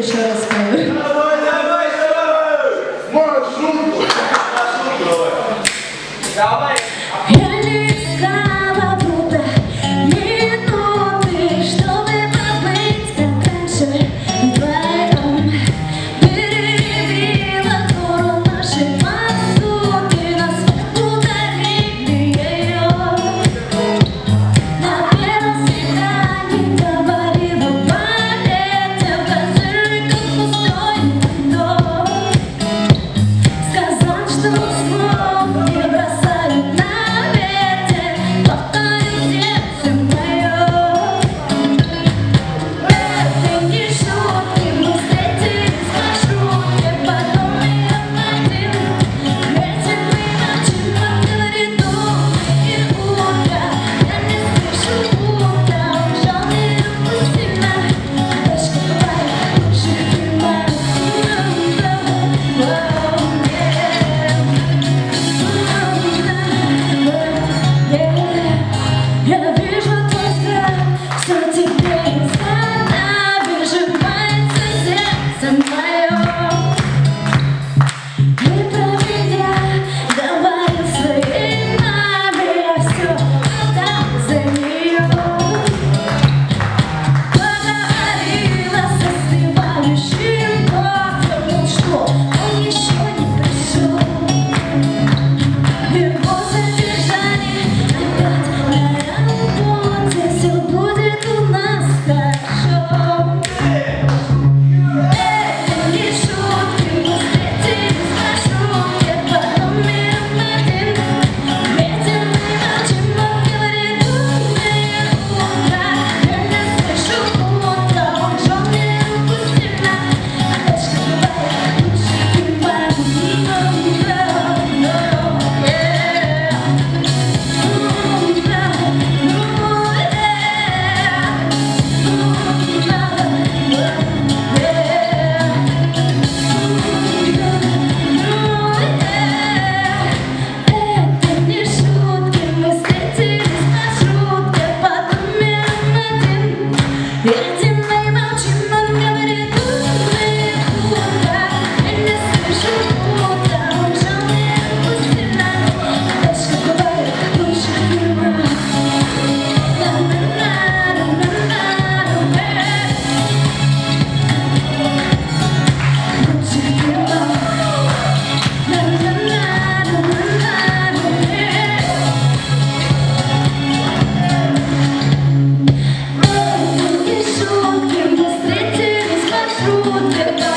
еще раз кавер. Давай, давай, давай! Маршрут! Давай! Ooh,